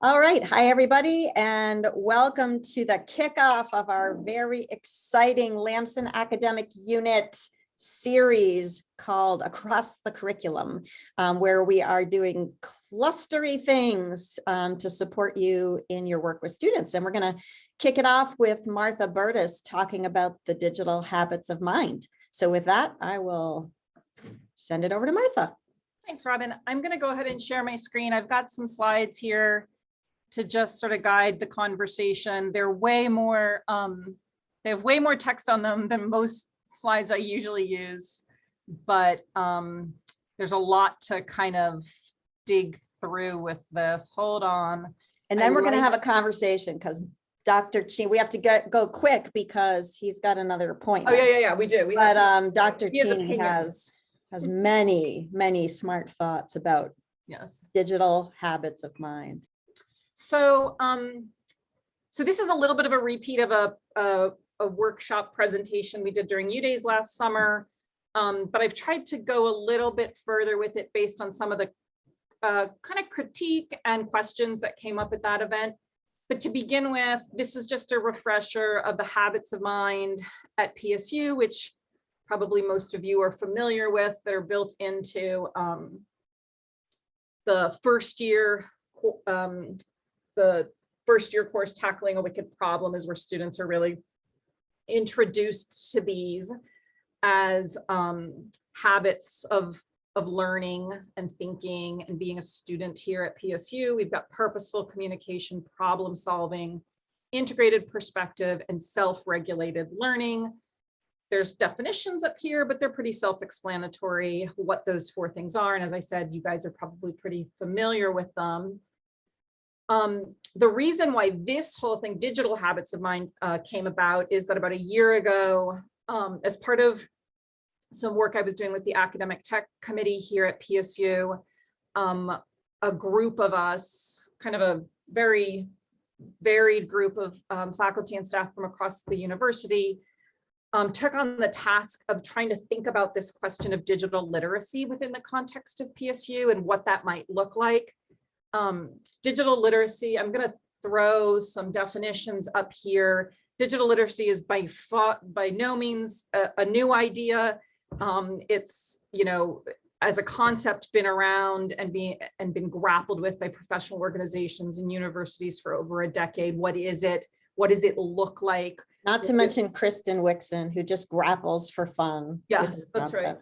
All right, hi everybody, and welcome to the kickoff of our very exciting Lamson Academic Unit series called Across the Curriculum, um, where we are doing clustery things um, to support you in your work with students. And we're going to kick it off with Martha Burtis talking about the digital habits of mind. So with that, I will send it over to Martha. Thanks, Robin. I'm going to go ahead and share my screen. I've got some slides here to just sort of guide the conversation. They're way more, um, they have way more text on them than most slides I usually use, but um, there's a lot to kind of dig through with this. Hold on. And then I we're going to have a conversation because Dr. Chi, we have to get, go quick because he's got another point. Oh, yeah, yeah, yeah, we do. We But to- um, Dr. He has has, has many, many smart thoughts about Yes. digital habits of mind. So, um, so this is a little bit of a repeat of a, a, a workshop presentation we did during U Days last summer. Um, but I've tried to go a little bit further with it based on some of the uh, kind of critique and questions that came up at that event. But to begin with, this is just a refresher of the habits of mind at PSU, which probably most of you are familiar with. that are built into um, the first year um, the first year course tackling a wicked problem is where students are really introduced to these as um, habits of of learning and thinking and being a student here at PSU. We've got purposeful communication, problem solving, integrated perspective, and self-regulated learning. There's definitions up here, but they're pretty self-explanatory what those four things are. And as I said, you guys are probably pretty familiar with them. Um, the reason why this whole thing, digital habits of mine, uh, came about is that about a year ago, um, as part of some work I was doing with the academic tech committee here at PSU, um, a group of us, kind of a very varied group of um, faculty and staff from across the university, um, took on the task of trying to think about this question of digital literacy within the context of PSU and what that might look like um, digital literacy, I'm going to throw some definitions up here. Digital literacy is by by no means a, a new idea. Um, it's, you know, as a concept been around and being and been grappled with by professional organizations and universities for over a decade. What is it? What does it look like? Not to mention Kristen Wixon, who just grapples for fun. Yes, that's right.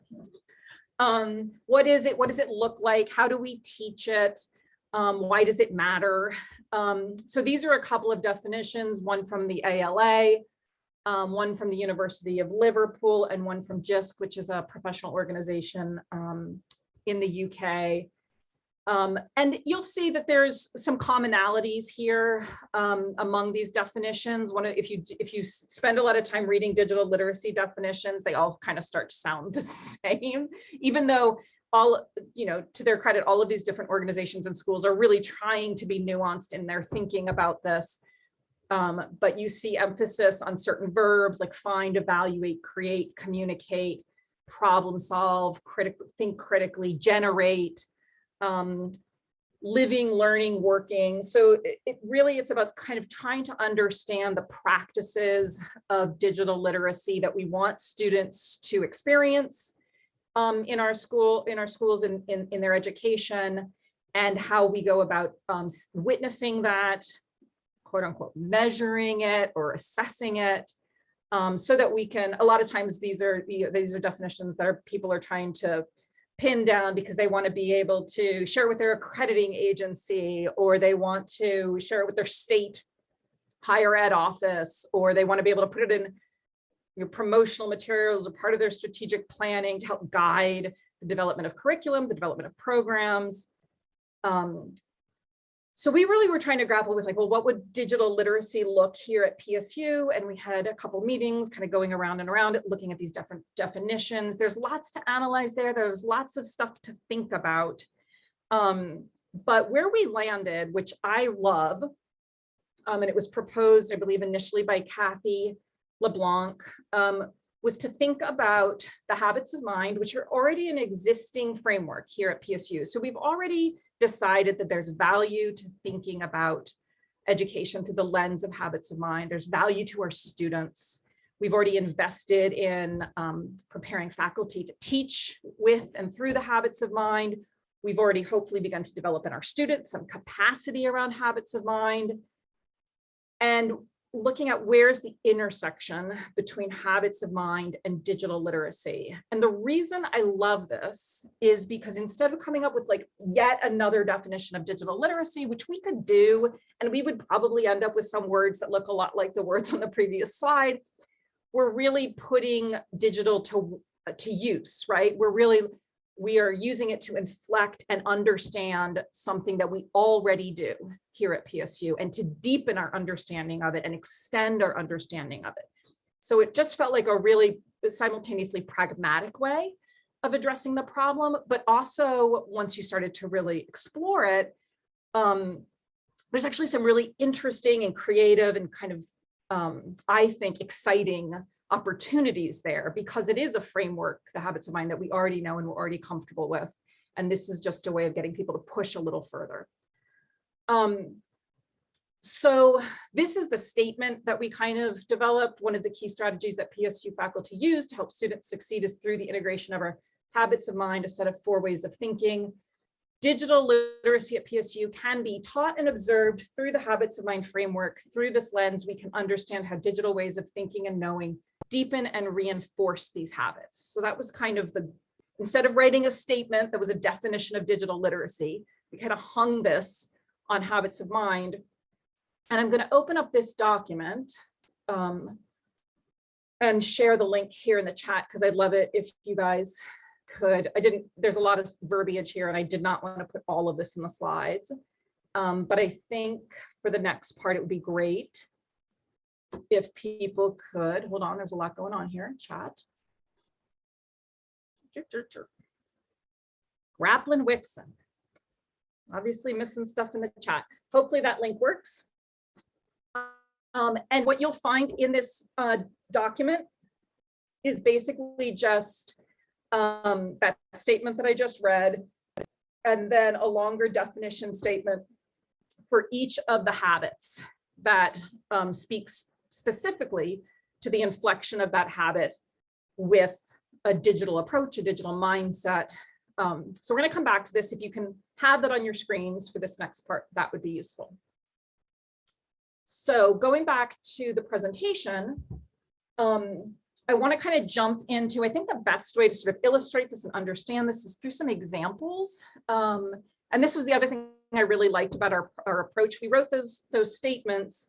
um, what is it? What does it look like? How do we teach it? Um, why does it matter? Um, so these are a couple of definitions, one from the ALA, um, one from the University of Liverpool, and one from JISC, which is a professional organization um, in the UK. Um, and you'll see that there's some commonalities here um, among these definitions. One, if you if you spend a lot of time reading digital literacy definitions, they all kind of start to sound the same, even though all, you know, to their credit, all of these different organizations and schools are really trying to be nuanced in their thinking about this. Um, but you see emphasis on certain verbs like find, evaluate, create, communicate, problem solve, think critically, generate, um, living, learning, working. So it, it really, it's about kind of trying to understand the practices of digital literacy that we want students to experience um, in our school, in our schools and in, in their education and how we go about um, witnessing that, quote unquote, measuring it or assessing it. Um, so that we can, a lot of times these are, these are definitions that are, people are trying to pin down because they want to be able to share with their accrediting agency or they want to share it with their state higher ed office, or they want to be able to put it in your promotional materials are part of their strategic planning to help guide the development of curriculum, the development of programs. Um, so we really were trying to grapple with like, well, what would digital literacy look here at PSU? And we had a couple meetings kind of going around and around looking at these different definitions. There's lots to analyze there. There's lots of stuff to think about. Um, but where we landed, which I love, um, and it was proposed, I believe, initially by Kathy LeBlanc, um, was to think about the habits of mind, which are already an existing framework here at PSU. So we've already decided that there's value to thinking about education through the lens of habits of mind. There's value to our students. We've already invested in um, preparing faculty to teach with and through the habits of mind. We've already hopefully begun to develop in our students some capacity around habits of mind. And looking at where's the intersection between habits of mind and digital literacy. And the reason I love this is because instead of coming up with like yet another definition of digital literacy, which we could do, and we would probably end up with some words that look a lot like the words on the previous slide, we're really putting digital to, to use, right? We're really we are using it to inflect and understand something that we already do here at PSU and to deepen our understanding of it and extend our understanding of it. So it just felt like a really simultaneously pragmatic way of addressing the problem, but also once you started to really explore it, um, there's actually some really interesting and creative and kind of, um, I think, exciting opportunities there because it is a framework, the habits of mind that we already know and we're already comfortable with. And this is just a way of getting people to push a little further. Um, so this is the statement that we kind of developed. One of the key strategies that PSU faculty use to help students succeed is through the integration of our habits of mind, a set of four ways of thinking. Digital literacy at PSU can be taught and observed through the habits of mind framework. Through this lens, we can understand how digital ways of thinking and knowing deepen and reinforce these habits. So that was kind of the, instead of writing a statement that was a definition of digital literacy, we kind of hung this on habits of mind. And I'm going to open up this document um, and share the link here in the chat because I'd love it if you guys could. I didn't, there's a lot of verbiage here and I did not want to put all of this in the slides. Um, but I think for the next part, it would be great if people could, hold on, there's a lot going on here in chat. Grappling Wixon. Obviously missing stuff in the chat. Hopefully that link works. Um, and what you'll find in this uh, document is basically just um, that statement that I just read, and then a longer definition statement for each of the habits that um, speaks specifically to the inflection of that habit with a digital approach, a digital mindset. Um, so we're going to come back to this. If you can have that on your screens for this next part, that would be useful. So going back to the presentation, um, I want to kind of jump into, I think the best way to sort of illustrate this and understand this is through some examples. Um, and this was the other thing I really liked about our, our approach. We wrote those, those statements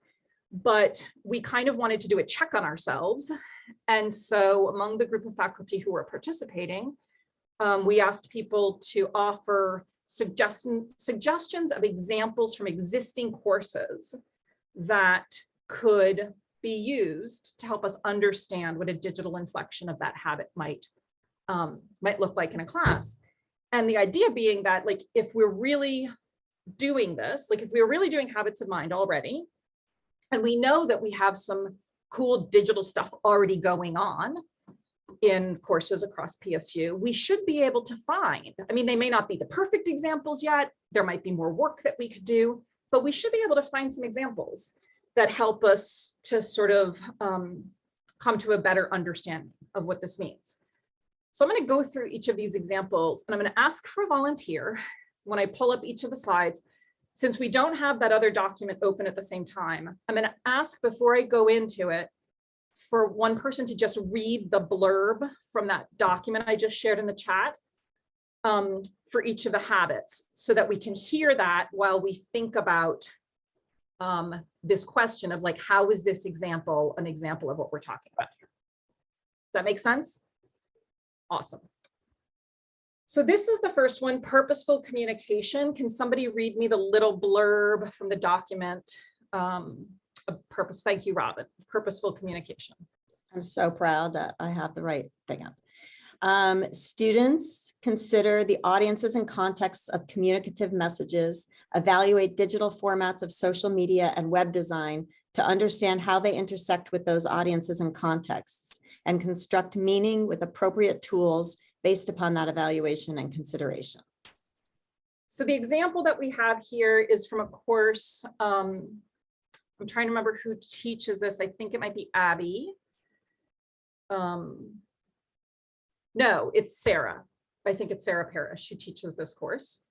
but we kind of wanted to do a check on ourselves. And so among the group of faculty who were participating, um, we asked people to offer suggestion, suggestions of examples from existing courses that could be used to help us understand what a digital inflection of that habit might, um, might look like in a class. And the idea being that like, if we're really doing this, like if we we're really doing habits of mind already, and we know that we have some cool digital stuff already going on in courses across PSU, we should be able to find, I mean, they may not be the perfect examples yet, there might be more work that we could do, but we should be able to find some examples that help us to sort of um, come to a better understanding of what this means. So I'm going to go through each of these examples and I'm going to ask for a volunteer when I pull up each of the slides since we don't have that other document open at the same time, I'm going to ask before I go into it for one person to just read the blurb from that document I just shared in the chat um, for each of the habits so that we can hear that while we think about um, this question of like, how is this example an example of what we're talking about here? Does that make sense? Awesome. So this is the first one, purposeful communication. Can somebody read me the little blurb from the document? Um, purpose, thank you, Robin, purposeful communication. I'm so proud that I have the right thing up. Um, students consider the audiences and contexts of communicative messages, evaluate digital formats of social media and web design to understand how they intersect with those audiences and contexts and construct meaning with appropriate tools based upon that evaluation and consideration. So the example that we have here is from a course, um, I'm trying to remember who teaches this. I think it might be Abby. Um, no, it's Sarah. I think it's Sarah Parrish who teaches this course.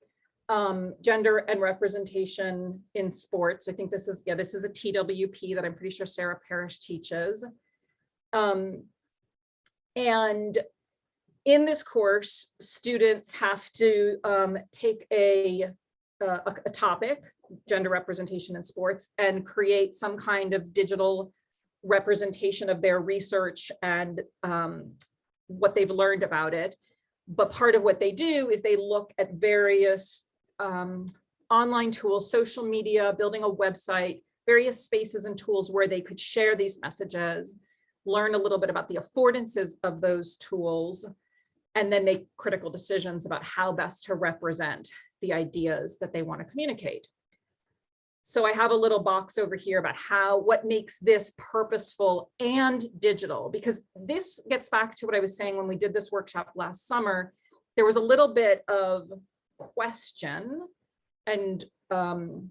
Um, gender and representation in sports. I think this is, yeah, this is a TWP that I'm pretty sure Sarah Parrish teaches. Um, and in this course, students have to um, take a, a, a topic, gender representation in sports, and create some kind of digital representation of their research and um, what they've learned about it. But part of what they do is they look at various um, online tools, social media, building a website, various spaces and tools where they could share these messages, learn a little bit about the affordances of those tools, and then make critical decisions about how best to represent the ideas that they want to communicate. So I have a little box over here about how, what makes this purposeful and digital, because this gets back to what I was saying when we did this workshop last summer. There was a little bit of question and um,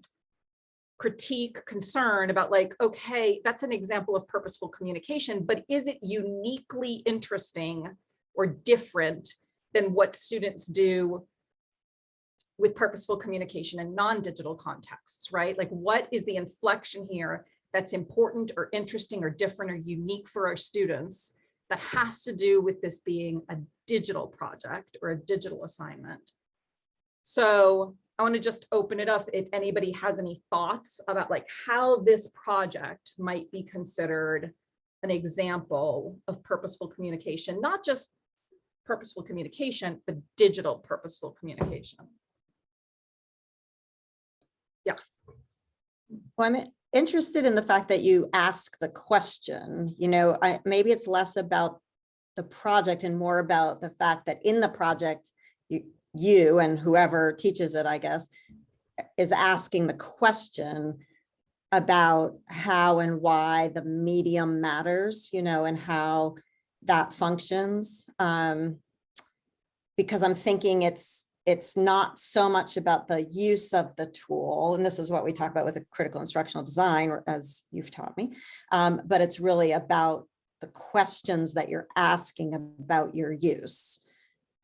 critique, concern about like, okay, that's an example of purposeful communication, but is it uniquely interesting or different than what students do with purposeful communication in non-digital contexts, right? Like what is the inflection here that's important or interesting or different or unique for our students that has to do with this being a digital project or a digital assignment. So I want to just open it up if anybody has any thoughts about like how this project might be considered an example of purposeful communication, not just purposeful communication, but digital purposeful communication. Yeah. Well, I'm interested in the fact that you ask the question, you know, I, maybe it's less about the project and more about the fact that in the project, you, you and whoever teaches it, I guess, is asking the question about how and why the medium matters, you know, and how that functions. Um, because I'm thinking it's it's not so much about the use of the tool, and this is what we talk about with a critical instructional design, as you've taught me, um, but it's really about the questions that you're asking about your use.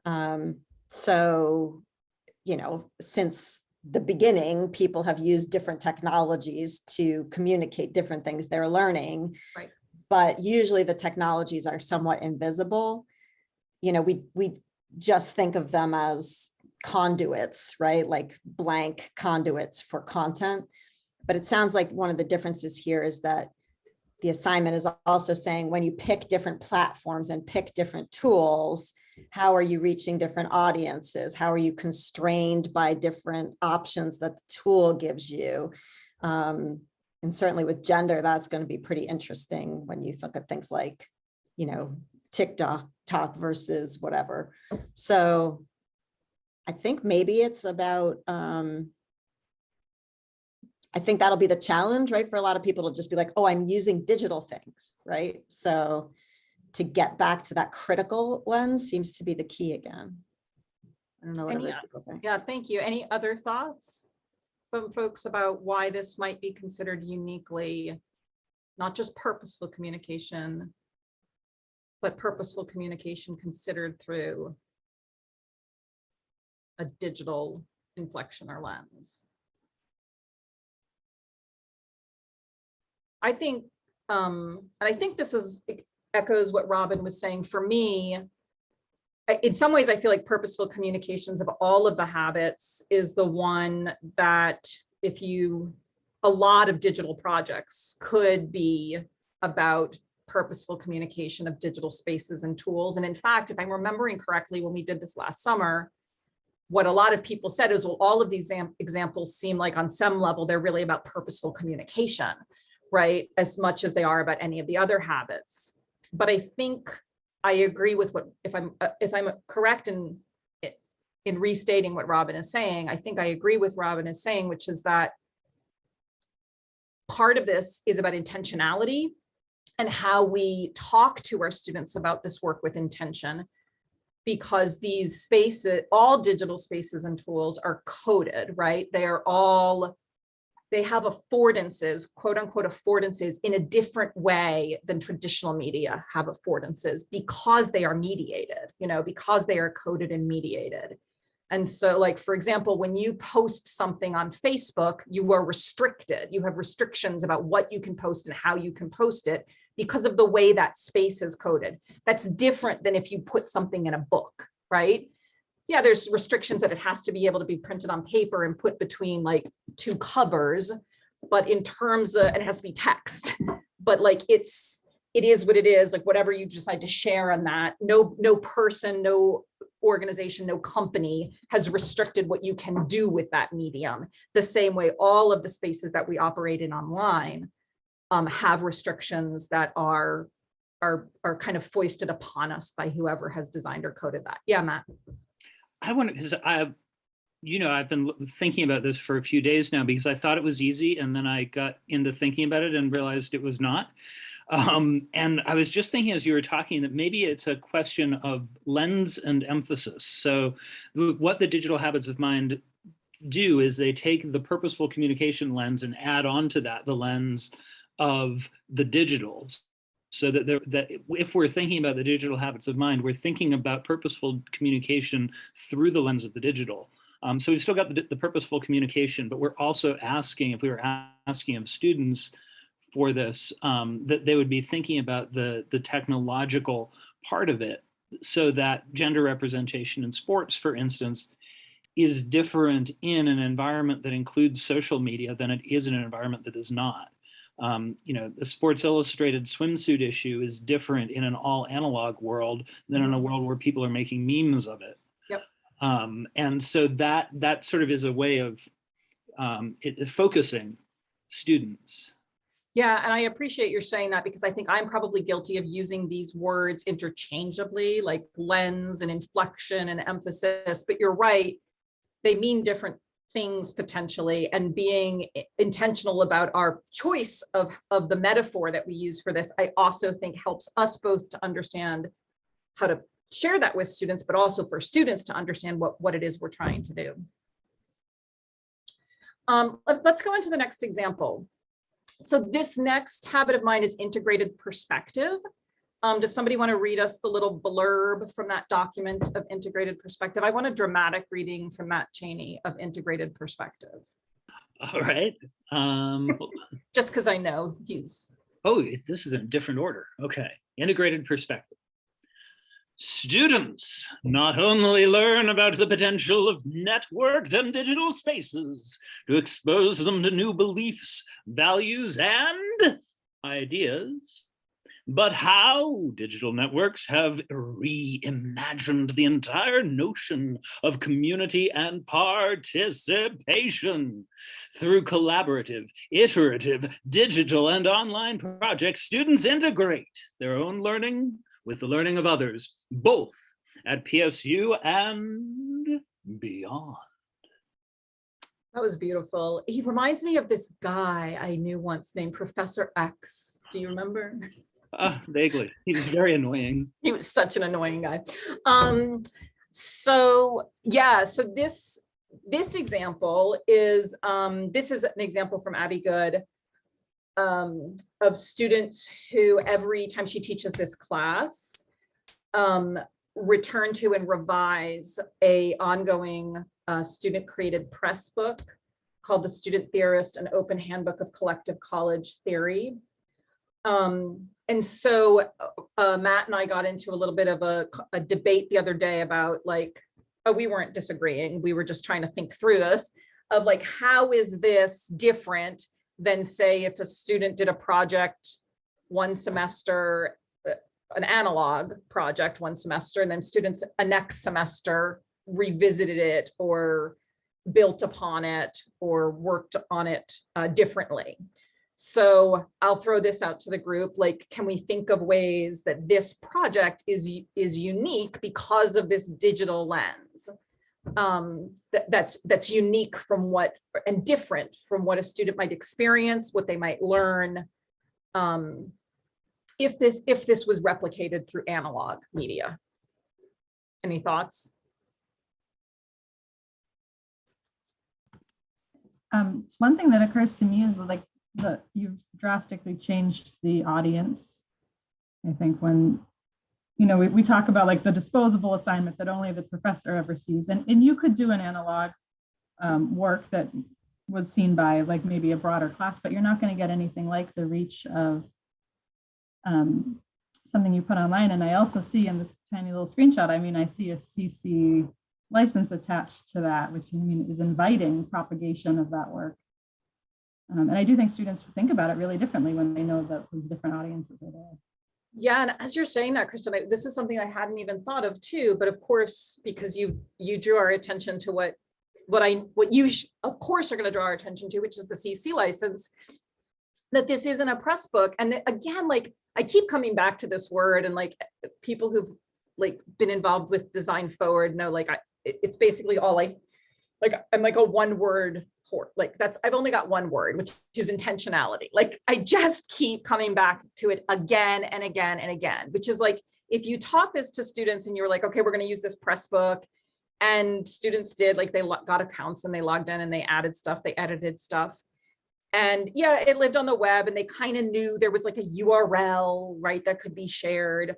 Um, so, you know, since the beginning, people have used different technologies to communicate different things they're learning. Right. But usually the technologies are somewhat invisible. You know, we, we just think of them as conduits, right? Like blank conduits for content. But it sounds like one of the differences here is that the assignment is also saying when you pick different platforms and pick different tools, how are you reaching different audiences? How are you constrained by different options that the tool gives you? Um, and certainly with gender, that's going to be pretty interesting when you look at things like, you know, TikTok talk versus whatever. So I think maybe it's about, um, I think that'll be the challenge, right? For a lot of people to just be like, oh, I'm using digital things, right? So to get back to that critical one seems to be the key again. I don't know what Any other people think. Yeah, thank you. Any other thoughts from folks about why this might be considered uniquely, not just purposeful communication, but purposeful communication considered through a digital inflection or lens? I think, um, and I think this is echoes what Robin was saying for me. In some ways, I feel like purposeful communications of all of the habits is the one that if you, a lot of digital projects could be about purposeful communication of digital spaces and tools. And in fact, if I'm remembering correctly, when we did this last summer, what a lot of people said is, well, all of these examples seem like on some level, they're really about purposeful communication, right? As much as they are about any of the other habits. But I think I agree with what, if I'm, uh, if I'm correct in, in restating what Robin is saying, I think I agree with Robin is saying, which is that part of this is about intentionality and how we talk to our students about this work with intention because these spaces, all digital spaces and tools are coded, right? They are all, they have affordances, quote unquote affordances in a different way than traditional media have affordances because they are mediated, you know, because they are coded and mediated. And so like, for example, when you post something on Facebook, you are restricted. You have restrictions about what you can post and how you can post it because of the way that space is coded. That's different than if you put something in a book, right? Yeah, there's restrictions that it has to be able to be printed on paper and put between like two covers. But in terms of, and it has to be text, but like it's, it is what it is, like whatever you decide to share on that, no, no person, no organization, no company has restricted what you can do with that medium. The same way all of the spaces that we operate in online um, have restrictions that are, are, are kind of foisted upon us by whoever has designed or coded that. Yeah, Matt. I want because I, you know, I've been thinking about this for a few days now because I thought it was easy and then I got into thinking about it and realized it was not. Um, and I was just thinking as you were talking that maybe it's a question of lens and emphasis. So what the digital habits of mind do is they take the purposeful communication lens and add on to that the lens of the digitals so that there, that if we're thinking about the digital habits of mind, we're thinking about purposeful communication through the lens of the digital. Um, so we've still got the, the, purposeful communication, but we're also asking, if we were asking of students for this, um, that they would be thinking about the, the technological part of it so that gender representation in sports, for instance, is different in an environment that includes social media than it is in an environment that does not. Um, you know, the Sports Illustrated swimsuit issue is different in an all analog world than in a world where people are making memes of it. Yep. Um, and so that that sort of is a way of um, it, focusing students. Yeah, and I appreciate your saying that because I think I'm probably guilty of using these words interchangeably, like lens and inflection and emphasis, but you're right, they mean different things potentially and being intentional about our choice of, of the metaphor that we use for this, I also think helps us both to understand how to share that with students, but also for students to understand what, what it is we're trying to do. Um, let, let's go into the next example. So this next habit of mine is integrated perspective. Um, does somebody want to read us the little blurb from that document of integrated perspective? I want a dramatic reading from Matt Cheney of integrated perspective. All right. Um, Just because I know he's. Oh, this is in a different order. Okay. Integrated perspective. Students not only learn about the potential of networked and digital spaces to expose them to new beliefs, values, and ideas, but how digital networks have reimagined the entire notion of community and participation. Through collaborative, iterative, digital and online projects, students integrate their own learning with the learning of others, both at PSU and beyond. That was beautiful. He reminds me of this guy I knew once named Professor X. Do you remember? Uh, vaguely. He was very annoying. he was such an annoying guy. Um, so yeah, so this this example is um, this is an example from Abby Goode um, of students who every time she teaches this class um, return to and revise a ongoing uh, student created press book called The Student Theorist, an open handbook of collective college theory. Um, and so uh, Matt and I got into a little bit of a, a debate the other day about like, oh, we weren't disagreeing. We were just trying to think through this of like, how is this different than say if a student did a project one semester, uh, an analog project one semester, and then students a next semester revisited it or built upon it or worked on it uh, differently. So I'll throw this out to the group, like, can we think of ways that this project is, is unique because of this digital lens? Um, that, that's, that's unique from what, and different from what a student might experience, what they might learn. Um, if this, if this was replicated through analog media. Any thoughts? Um, one thing that occurs to me is like the you've drastically changed the audience. I think when, you know, we, we talk about like the disposable assignment that only the professor ever sees, and, and you could do an analog um, work that was seen by like maybe a broader class, but you're not going to get anything like the reach of um, something you put online. And I also see in this tiny little screenshot, I mean, I see a CC license attached to that, which I mean is inviting propagation of that work. Um, and I do think students think about it really differently when they know that those different audiences are there. Yeah, and as you're saying that, Kristen, I- this is something I hadn't even thought of too, but of course, because you, you drew our attention to what, what I, what you, of course, are gonna draw our attention to, which is the CC license, that this isn't a press book. And that, again, like, I keep coming back to this word and like, people who've like been involved with design forward know, like, I, it- it's basically all I, like, I'm like a one word whore. Like that's, I've only got one word, which is intentionality. Like I just keep coming back to it again and again and again, which is like, if you taught this to students and you were like, okay, we're going to use this press book and students did like they got accounts and they logged in and they added stuff, they edited stuff. And yeah, it lived on the web and they kind of knew there was like a URL, right, that could be shared.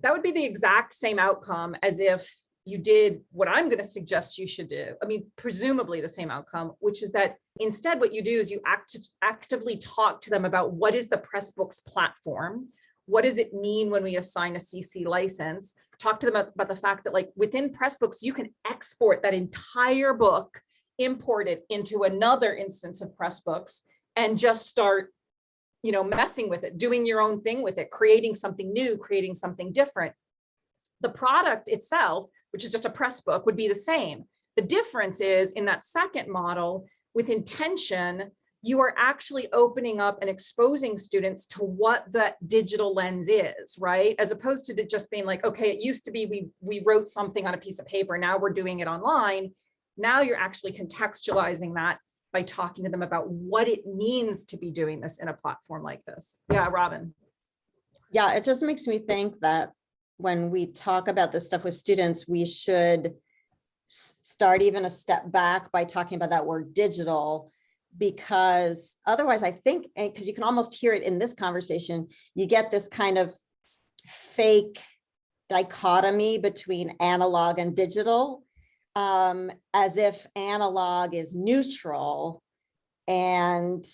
That would be the exact same outcome as if you did what I'm going to suggest you should do. I mean, presumably the same outcome, which is that instead what you do is you act actively talk to them about what is the Pressbooks platform? What does it mean when we assign a CC license? Talk to them about, about the fact that like within Pressbooks, you can export that entire book, import it into another instance of Pressbooks and just start you know, messing with it, doing your own thing with it, creating something new, creating something different. The product itself, which is just a press book, would be the same. The difference is in that second model, with intention, you are actually opening up and exposing students to what that digital lens is, right? As opposed to just being like, okay, it used to be we, we wrote something on a piece of paper, now we're doing it online. Now you're actually contextualizing that by talking to them about what it means to be doing this in a platform like this. Yeah, Robin. Yeah, it just makes me think that when we talk about this stuff with students, we should start even a step back by talking about that word digital. Because otherwise, I think, because you can almost hear it in this conversation, you get this kind of fake dichotomy between analog and digital. um, as if analog is neutral and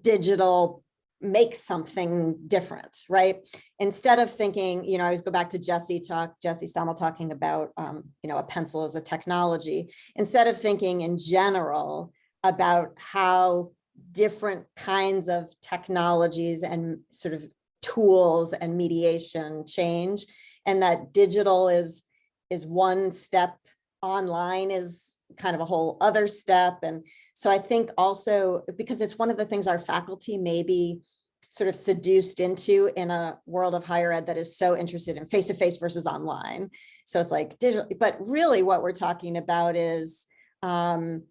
digital makes something different, right? Instead of thinking, you know, I always go back to Jesse talk, Jesse Stommel talking about, um, you know, a pencil as a technology. Instead of thinking in general about how different kinds of technologies and sort of tools and mediation change, and that digital is is one step, online is kind of a whole other step. And so I think also, because it's one of the things our faculty may be sort of seduced into in a world of higher ed that is so interested in face-to-face versus online. So it's like digital, but really what we're talking about is um,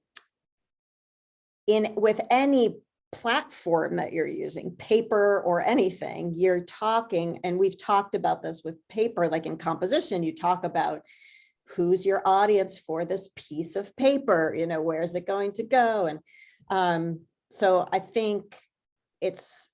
in with any platform that you're using, paper or anything, you're talking, and we've talked about this with paper, like in composition, you talk about who's your audience for this piece of paper, you know, where is it going to go? And um, so I think it's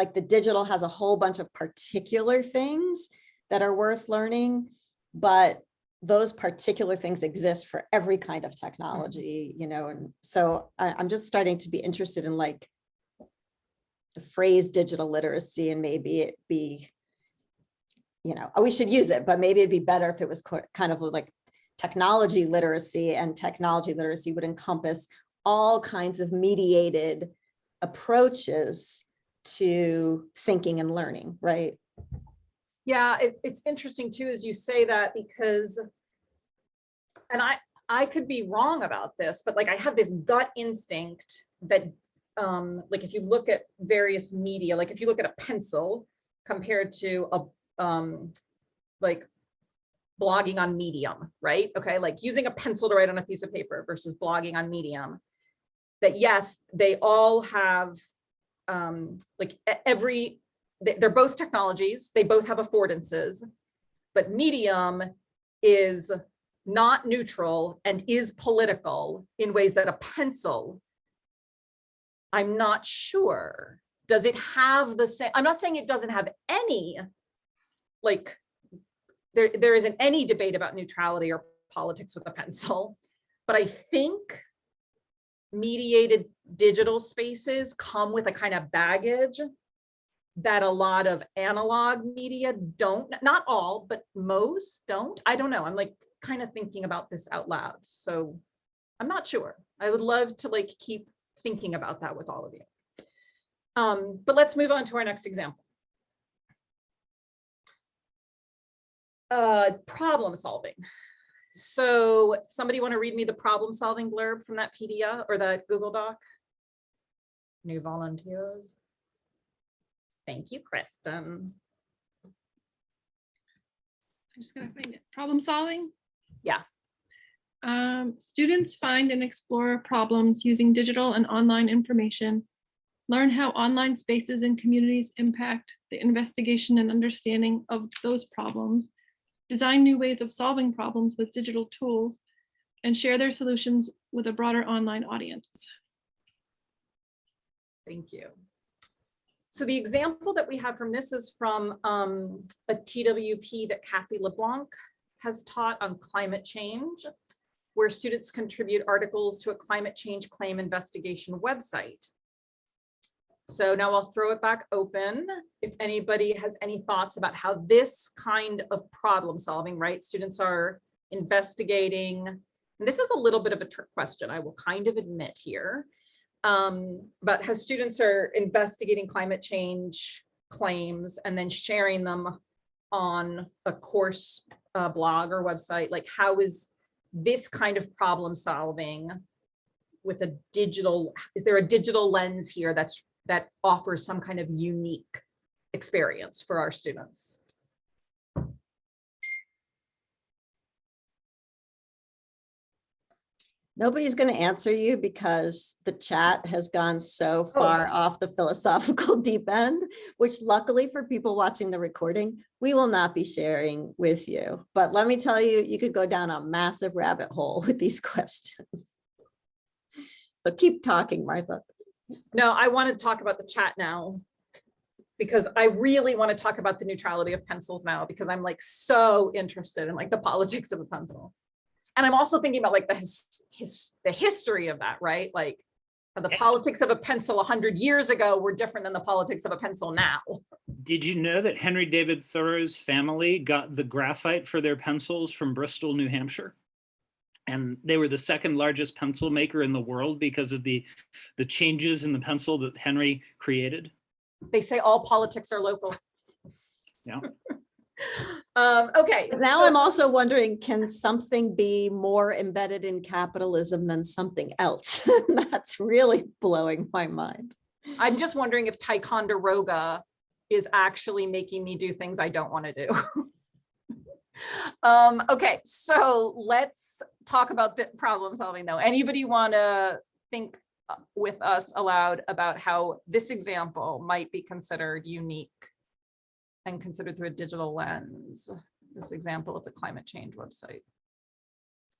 like the digital has a whole bunch of particular things that are worth learning, but those particular things exist for every kind of technology, mm-hmm. you know, and so I, I'm just starting to be interested in like the phrase digital literacy and maybe it be you know, oh, we should use it, but maybe it'd be better if it was kind of like technology literacy and technology literacy would encompass all kinds of mediated approaches to thinking and learning, right? Yeah, it, it's interesting too, as you say that, because, and I, I could be wrong about this, but like I have this gut instinct that, um, like if you look at various media, like if you look at a pencil compared to a, um, like blogging on Medium, right? Okay, like using a pencil to write on a piece of paper versus blogging on Medium. That yes, they all have, um, like every they're both technologies, they both have affordances, but medium is not neutral and is political in ways that a pencil, I'm not sure. Does it have the same, I'm not saying it doesn't have any, like, there, there isn't any debate about neutrality or politics with a pencil, but I think mediated digital spaces come with a kind of baggage that a lot of analog media don't, not all, but most don't. I don't know. I'm like kind of thinking about this out loud. So I'm not sure. I would love to like keep thinking about that with all of you. Um, but let's move on to our next example. Uh, problem solving. So somebody want to read me the problem solving blurb from that PDF or that Google Doc? New volunteers. Thank you, Kristen. I'm just gonna find it. Problem solving? Yeah. Um, students find and explore problems using digital and online information. Learn how online spaces and communities impact the investigation and understanding of those problems. Design new ways of solving problems with digital tools and share their solutions with a broader online audience. Thank you. So the example that we have from this is from um, a TWP that Kathy LeBlanc has taught on climate change, where students contribute articles to a climate change claim investigation website. So now I'll throw it back open. If anybody has any thoughts about how this kind of problem solving, right? Students are investigating, and this is a little bit of a trick question, I will kind of admit here um, but how students are investigating climate change claims and then sharing them on a course uh, blog or website, like how is this kind of problem solving with a digital, is there a digital lens here that's that offers some kind of unique experience for our students? Nobody's going to answer you because the chat has gone so oh. far yeah. off the philosophical deep end, which luckily for people watching the recording, we will not be sharing with you. But let me tell you, you could go down a massive rabbit hole with these questions. So keep talking, Martha. No, I want to talk about the chat now. Because I really want to talk about the neutrality of pencils now, because I'm like so interested in like the politics of a pencil. And I'm also thinking about like the his, his the history of that, right? Like how the Yes. politics of a pencil a hundred years ago were different than the politics of a pencil now. Did you know that Henry David Thoreau's family got the graphite for their pencils from Bristol, New Hampshire? And they were the second largest pencil maker in the world because of the, the changes in the pencil that Henry created. They say all politics are local. Yeah. Um, okay. Now so- I'm also wondering, can something be more embedded in capitalism than something else? That's really blowing my mind. I'm just wondering if Ticonderoga is actually making me do things I don't want to do. um, okay, so let's talk about the problem solving though. Anybody want to think uh, with us aloud about how this example might be considered unique and considered through a digital lens, this example of the climate change website?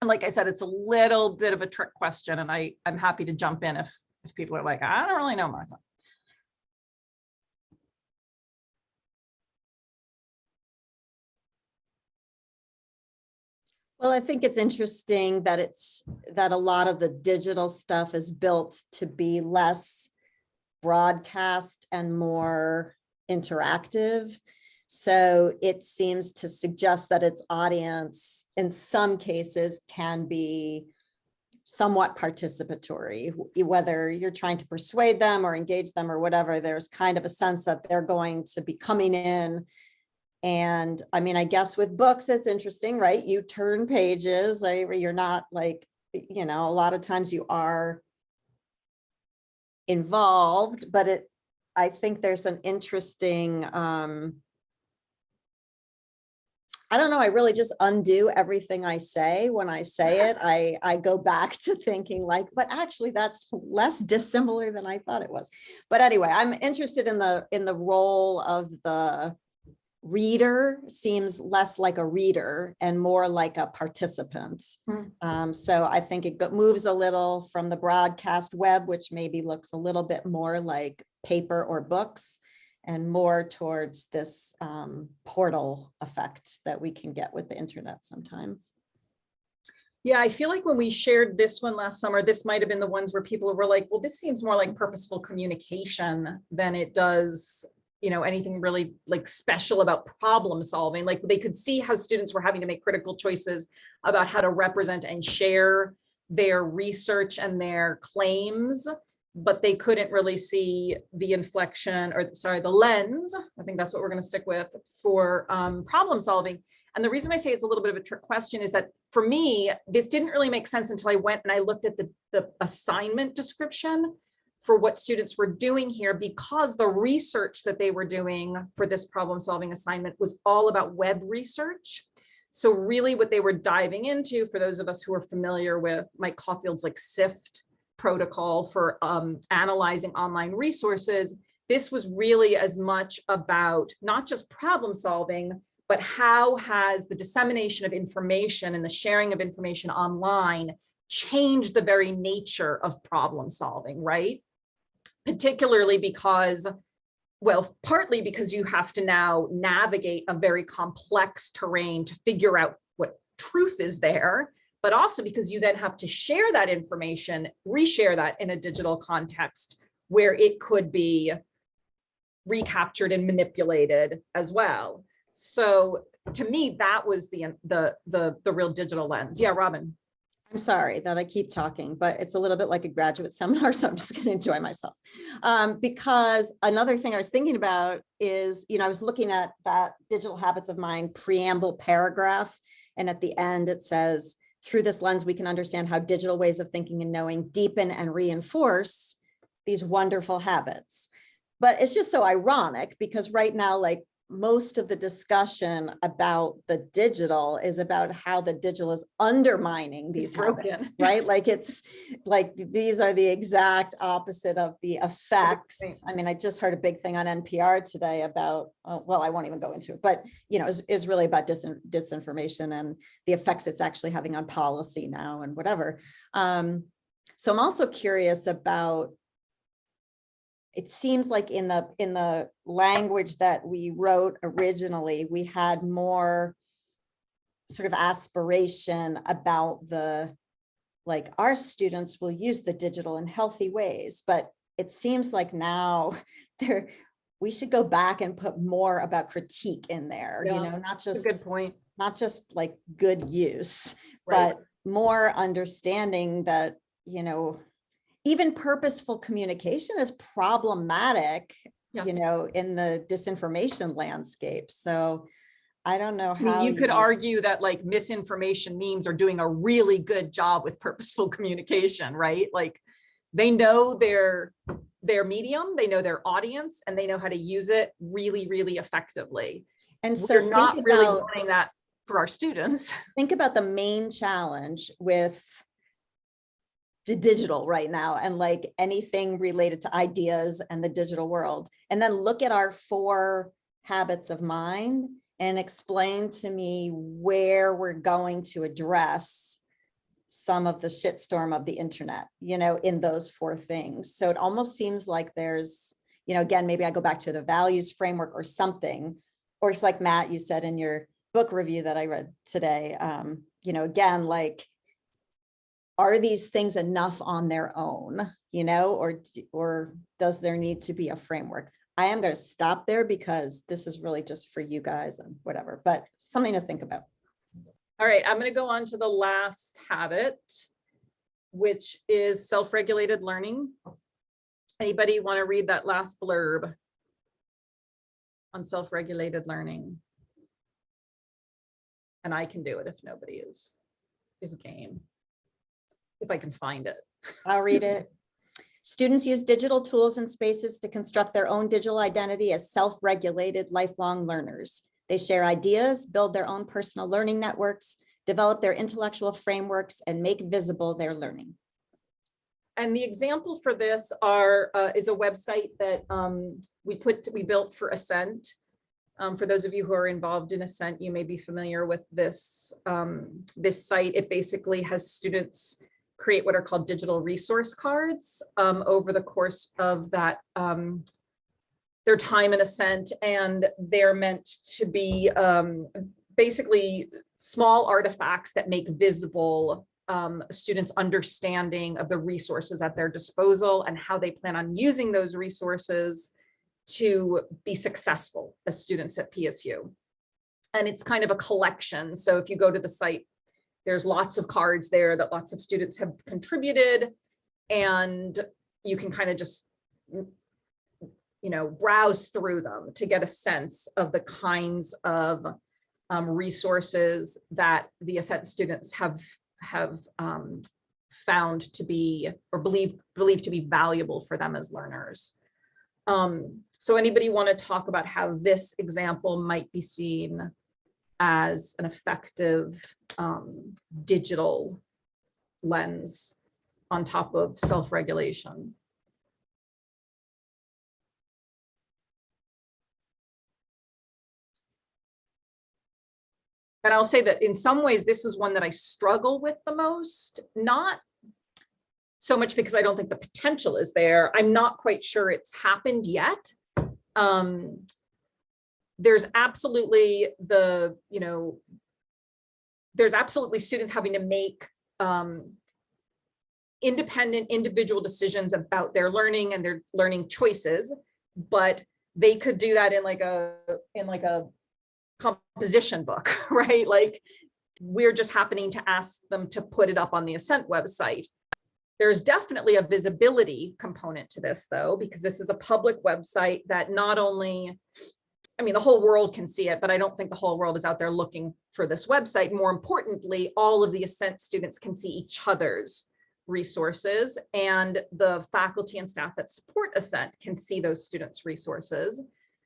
And like I said, it's a little bit of a trick question and I, I'm happy to jump in if, if people are like, I don't really know, Martha. Well, I think it's interesting that it's, that a lot of the digital stuff is built to be less broadcast and more interactive. So it seems to suggest that its audience, in some cases, can be somewhat participatory, whether you're trying to persuade them or engage them or whatever, there's kind of a sense that they're going to be coming in and I mean, I guess with books, it's interesting, right? You turn pages, you're not like, you know, a lot of times you are involved, but it, I think there's an interesting, um, I don't know, I really just undo everything I say when I say it. I, I go back to thinking like, but actually that's less dissimilar than I thought it was. But anyway, I'm interested in the, in the role of the reader seems less like a reader and more like a participant. Hmm. Um, so I think it moves a little from the broadcast web, which maybe looks a little bit more like paper or books and more towards this um, portal effect that we can get with the internet sometimes. Yeah, I feel like when we shared this one last summer, this might have been the ones where people were like, well, this seems more like purposeful communication than it does, you know, anything really like special about problem solving. Like they could see how students were having to make critical choices about how to represent and share their research and their claims, but they couldn't really see the inflection or sorry, the lens. I think that's what we're going to stick with for um, problem solving. And the reason I say it's a little bit of a trick question is that for me, this didn't really make sense until I went and I looked at the, the assignment description for what students were doing here because the research that they were doing for this problem solving assignment was all about web research. So really what they were diving into for those of us who are familiar with Mike Caulfield's like SIFT protocol for um, analyzing online resources, this was really as much about not just problem solving, but how has the dissemination of information and the sharing of information online changed the very nature of problem solving, right? Particularly because, well, partly because you have to now navigate a very complex terrain to figure out what truth is there, but also because you then have to share that information, reshare that in a digital context where it could be recaptured and manipulated as well. So to me, that was the, the, the, the real digital lens. Yeah, Robin. I'm sorry that I keep talking, but it's a little bit like a graduate seminar, so I'm just going to enjoy myself. Um, because another thing I was thinking about is, you know, I was looking at that digital habits of mind preamble paragraph, and at the end it says, through this lens, we can understand how digital ways of thinking and knowing deepen and reinforce these wonderful habits. But it's just so ironic because right now, like most of the discussion about the digital is about how the digital is undermining these It's habits, right? Like it's like these are the exact opposite of the effects. I mean, I just heard a big thing on NPR today about, uh, well, I won't even go into it, but you know, is, is really about disin- disinformation and the effects it's actually having on policy now and whatever. Um, so I'm also curious about it seems like in the, in the language that we wrote originally, we had more sort of aspiration about the, like, our students will use the digital in healthy ways, but it seems like now there, we should go back and put more about critique in there, you know, not just, good point. not just like good use, Right. but more understanding that, you know, even purposeful communication is problematic, you know, in the disinformation landscape. So I don't know I mean, how. you could argue that like misinformation memes are doing a really good job with purposeful communication, right? Like they know their their medium, they know their audience, and they know how to use it really, really effectively. And so We're not really wanting that for our students. think about the main challenge with digital right now and like anything related to ideas and the digital world. And then look at our four habits of mind and explain to me where we're going to address some of the shitstorm of the internet, you know, in those four things. So it almost seems like there's, you know, again, maybe I go back to the values framework or something, or it's like Matt, you said in your book review that I read today, um, you know, again, like, are these things enough on their own, you know, or, or does there need to be a framework? I am going to stop there because this is really just for you guys and whatever, but something to think about. All right, I'm gonna go on to the last habit, which is self-regulated learning. Anybody want to read that last blurb on self-regulated learning? And I can do it if nobody is, is game. If I can find it. I'll read it. Students use digital tools and spaces to construct their own digital identity as self-regulated lifelong learners. They share ideas, build their own personal learning networks, develop their intellectual frameworks, and make visible their learning. And the example for this are, uh, is a website that um, we put, we built for Ascent. Um, for those of you who are involved in Ascent, you may be familiar with this, um, this site. It basically has students create what are called digital resource cards um, over the course of that um, their time in Ascent, and they're meant to be um, basically small artifacts that make visible um, students' understanding of the resources at their disposal and how they plan on using those resources to be successful as students at PSU. And it's kind of a collection. So if you go to the site, there's lots of cards there that lots of students have contributed and you can kind of just you know, browse through them to get a sense of the kinds of um, resources that the Ascent students have have um, found to be or believe believe to be valuable for them as learners. Um, so anybody want to talk about how this example might be seen as an effective um, digital lens on top of self-regulation? And I'll say that in some ways, this is one that I struggle with the most, not so much because I don't think the potential is there. I'm not quite sure it's happened yet. Um, there's absolutely the, you know, there's absolutely students having to make um, independent individual decisions about their learning and their learning choices, but they could do that in like a, in like a composition book, right? Like we're just happening to ask them to put it up on the Ascent website. There's definitely a visibility component to this though, because this is a public website that not only, I mean, the whole world can see it, but I don't think the whole world is out there looking for this website. More importantly, all of the Ascent students can see each other's resources and the faculty and staff that support Ascent can see those students' resources.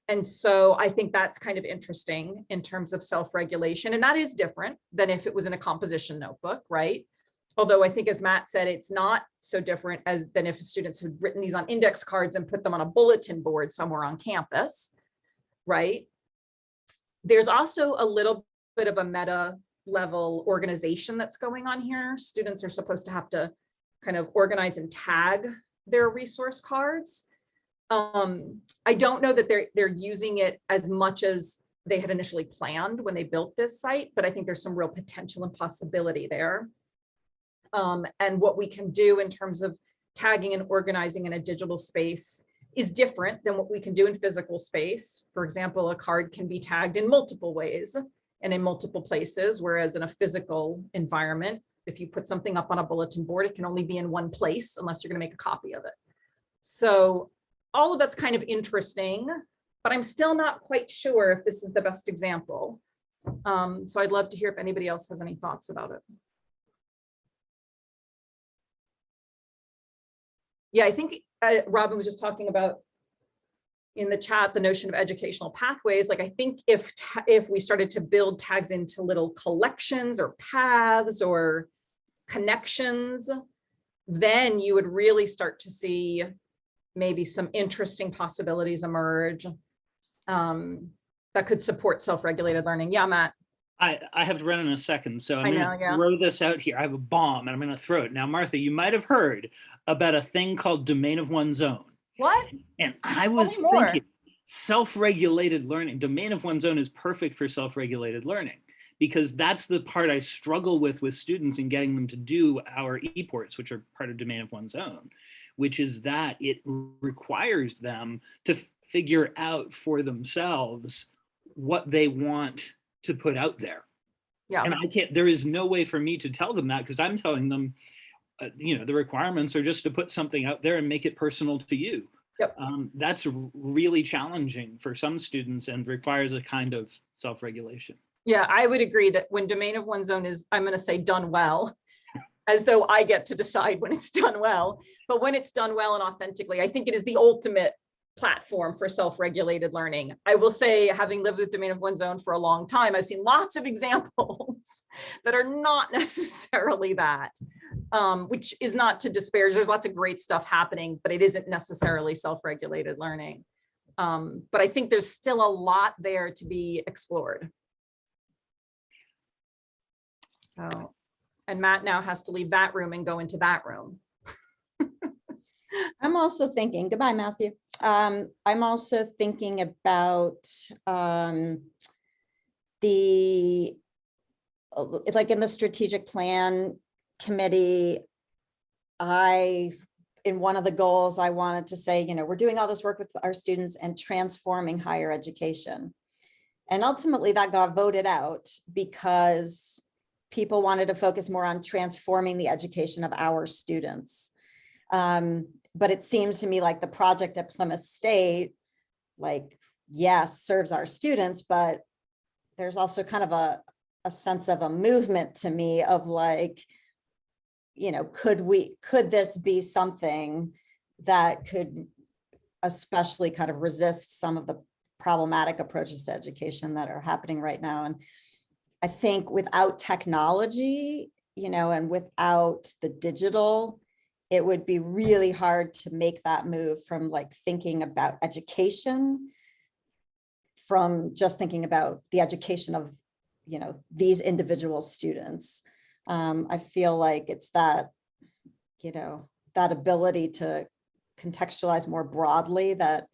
And so I think that's kind of interesting in terms of self-regulation. And that is different than if it was in a composition notebook, right? Although I think as Matt said, it's not so different as than if students had written these on index cards and put them on a bulletin board somewhere on campus, right? There's also a little bit of a meta level organization that's going on here. Students are supposed to have to kind of organize and tag their resource cards um, I don't know that they're they're using it as much as they had initially planned when they built this site, but I think there's some real potential and possibility there. Um, and what we can do in terms of tagging and organizing in a digital space is different than what we can do in physical space. For example, a card can be tagged in multiple ways and in multiple places, whereas in a physical environment, if you put something up on a bulletin board, it can only be in one place unless you're going to make a copy of it. So all of that's kind of interesting, but I'm still not quite sure if this is the best example. Um, so I'd love to hear if anybody else has any thoughts about it. Yeah, I think Robin was just talking about in the chat, the notion of educational pathways. Like I think if if we started to build tags into little collections or paths or connections, then you would really start to see maybe some interesting possibilities emerge um, that could support self-regulated learning. Yeah, Matt. I, I have to run in a second, so I'm I gonna know, yeah. throw this out here. I have a bomb and I'm gonna throw it. Now, Martha, you might have heard about a thing called domain of one's own. What? And I was thinking, self-regulated learning, domain of one's own is perfect for self-regulated learning because that's the part I struggle with with students in getting them to do our eports, which are part of domain of one's own, which is that it requires them to figure out for themselves what they want to put out there. Yeah. And I can't, there is no way for me to tell them that because I'm telling them, uh, you know, the requirements are just to put something out there and make it personal to you. Yep. Um, that's really challenging for some students and requires a kind of self-regulation. Yeah, I would agree that when domain of one's own is, I'm going to say done well, as though I get to decide when it's done well, but when it's done well and authentically, I think it is the ultimate platform for self-regulated learning. I will say, having lived with domain of one's own for a long time, I've seen lots of examples that are not necessarily that, um, which is not to disparage. There's lots of great stuff happening, but it isn't necessarily self-regulated learning. Um, but I think there's still a lot there to be explored. So, and Matt now has to leave that room and go into that room. I'm also thinking, goodbye, Matthew. Um, I'm also thinking about, um, the, like in the strategic plan committee, I, in one of the goals, I wanted to say, you know, we're doing all this work with our students and transforming higher education. And ultimately that got voted out because people wanted to focus more on transforming the education of our students. Um, but it seems to me like the project at Plymouth State, like, yes, serves our students, but there's also kind of a, a sense of a movement to me of like, you know, could we, could this be something that could especially kind of resist some of the problematic approaches to education that are happening right now? And I think without technology, you know, and without the digital, it would be really hard to make that move from like thinking about education from just thinking about the education of, you know, these individual students. Um, I feel like it's that, you know, that ability to contextualize more broadly that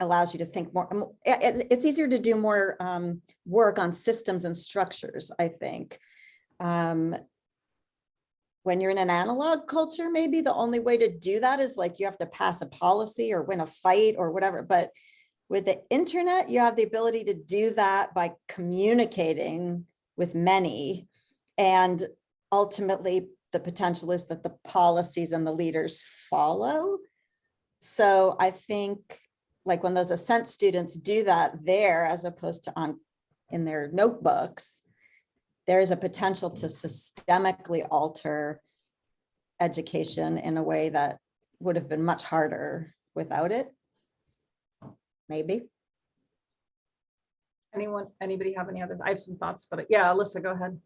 allows you to think more, um, it's, it's easier to do more um, work on systems and structures, I think. Um, when you're in an analog culture, maybe the only way to do that is like you have to pass a policy or win a fight or whatever. But with the internet, you have the ability to do that by communicating with many. And ultimately, the potential is that the policies and the leaders follow. So I think like when those Ascent students do that there as opposed to on in their notebooks, there is a potential to systemically alter education in a way that would have been much harder without it. Maybe. Anyone, anybody have any other, I have some thoughts, but yeah, Alyssa, go ahead.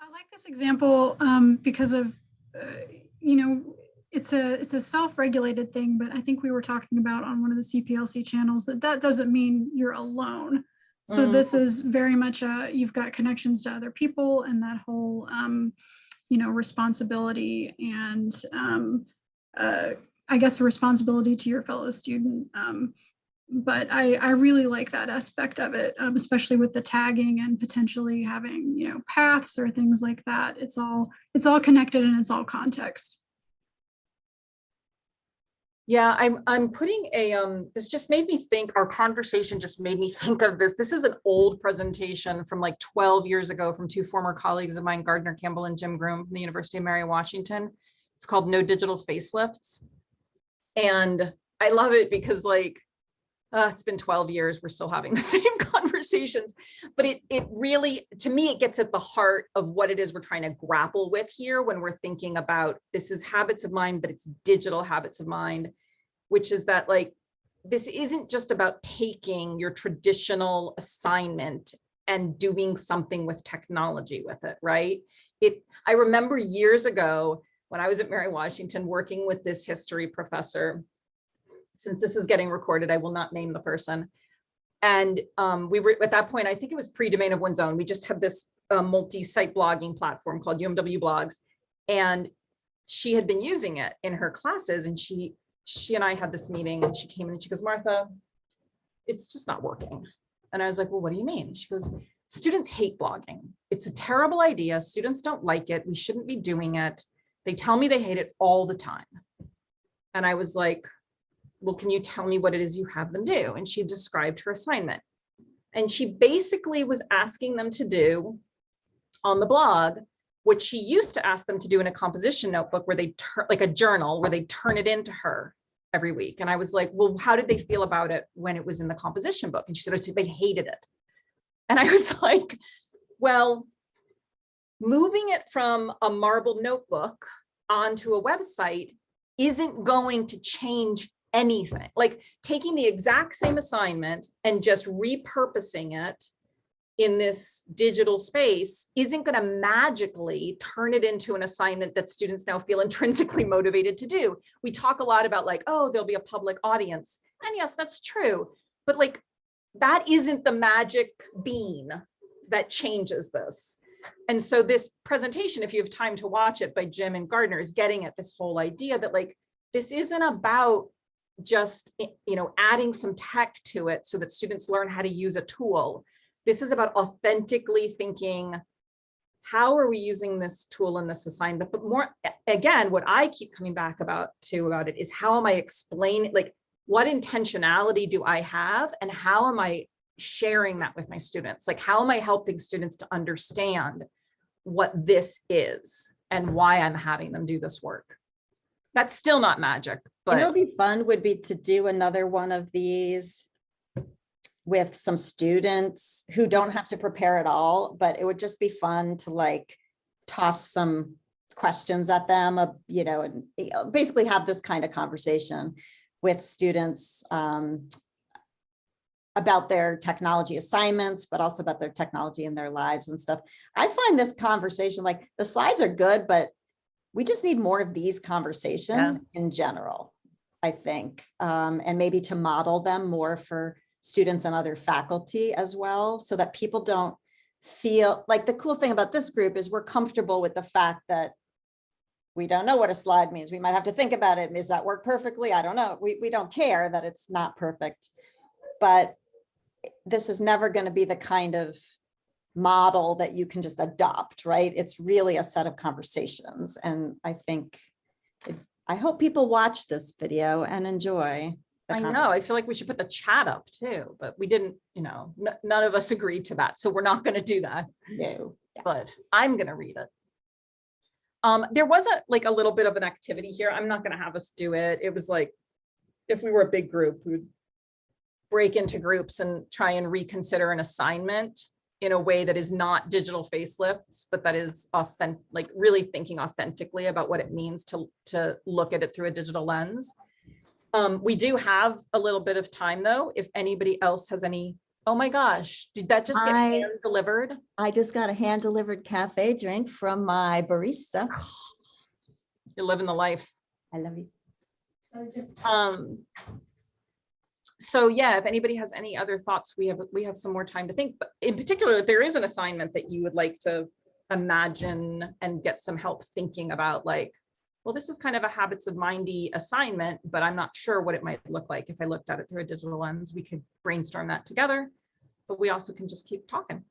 I like this example um, because of, uh, you know, it's a it's a self-regulated thing, but I think we were talking about on one of the CPLC channels that that doesn't mean you're alone. So Mm. this is very much a you've got connections to other people and that whole um, you know responsibility and um, uh, I guess a responsibility to your fellow student. Um, but I, I really like that aspect of it, um, especially with the tagging and potentially having, you know, paths or things like that. It's all, it's all connected and it's all context. Yeah, I'm, I'm putting a, um, this just made me think, our conversation just made me think of this. This is an old presentation from like 12 years ago from two former colleagues of mine, Gardner Campbell and Jim Groom from the University of Mary Washington. It's called No Digital Facelifts. And I love it because like, uh, it's been 12 years, we're still having the same conversations, but it, it really, to me, it gets at the heart of what it is we're trying to grapple with here when we're thinking about, this is habits of mind, but it's digital habits of mind, which is that like, this isn't just about taking your traditional assignment and doing something with technology with it, right? It, I remember years ago when I was at Mary Washington working with this history professor, since this is getting recorded, I will not name the person. And um, we were at that point, I think it was pre-domain of one's own. We just had this uh, multi-site blogging platform called UMW Blogs. And she had been using it in her classes and she, she and I had this meeting and she came in and she goes, Martha, it's just not working. And I was like, well, what do you mean? She goes, students hate blogging. It's a terrible idea. Students don't like it. We shouldn't be doing it. They tell me they hate it all the time. And I was like, well, can you tell me what it is you have them do? And she described her assignment. And she basically was asking them to do on the blog, what she used to ask them to do in a composition notebook where they turn like a journal where they turn it into her every week. And I was like, well, how did they feel about it when it was in the composition book? And she said, "Oh, they hated it. And I was like, well, moving it from a marble notebook onto a website isn't going to change anything, like taking the exact same assignment and just repurposing it in this digital space isn't going to magically turn it into an assignment that students now feel intrinsically motivated to do. We talk a lot about like, oh, there'll be a public audience. And yes, that's true. But like, that isn't the magic bean that changes this. And so this presentation, if you have time to watch it by Jim and Gardner, is getting at this whole idea that like, this isn't about just, you know, adding some tech to it so that students learn how to use a tool. This is about authentically thinking, how are we using this tool in this assignment? But more, again, what I keep coming back about to about it is how am I explaining, like, what intentionality do I have and how am I sharing that with my students? Like, how am I helping students to understand what this is and why I'm having them do this work? That's still not magic, but what'd be fun would be to do another one of these with some students who don't have to prepare at all, but it would just be fun to like toss some questions at them, uh, you know, and basically have this kind of conversation with students um, about their technology assignments, but also about their technology in their lives and stuff. I find this conversation, like the slides are good, but we just need more of these conversations in general, I think. Um, and maybe to model them more for students and other faculty as well, so that people don't feel, like the cool thing about this group is we're comfortable with the fact that we don't know what a slide means. We might have to think about it. Does that work perfectly? I don't know. We, we don't care that it's not perfect. But this is never going to be the kind of model that you can just adopt, right? It's really a set of conversations. And I think, it- I hope people watch this video and enjoy. I know, I feel like we should put the chat up too, but we didn't, you know, none of us agreed to that. So we're not going to do that, No, yeah. but I'm going to read it. Um, there was a, like a little bit of an activity here. I'm not going to have us do it. It was like, if we were a big group, we would break into groups and try and reconsider an assignment in a way that is not digital facelifts, but that is authentic, like really thinking authentically about what it means to, to look at it through a digital lens. Um, we do have a little bit of time though, if anybody else has any, oh my gosh, did that just get I- hand delivered? I just got a hand delivered cafe drink from my barista. You're living the life. I love you. Um. So yeah, if anybody has any other thoughts, we have, we have some more time to think, but in particular, if there is an assignment that you would like to imagine and get some help thinking about like, well, this is kind of a habits of mindy assignment, but I'm not sure what it might look like if I looked at it through a digital lens. We could brainstorm that together, but we also can just keep talking.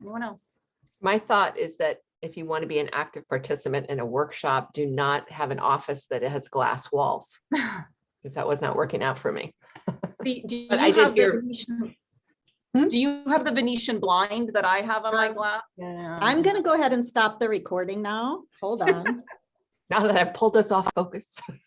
Anyone else? My thought is that if you want to be an active participant in a workshop, do not have an office that has glass walls. Because that was not working out for me. The- do you I did have the hear- Venetian- Hmm? Do you have the Venetian blind that I have on my Um, glass? Yeah. I'm gonna go ahead and stop the recording now. Hold on. Now that I've pulled us off focus.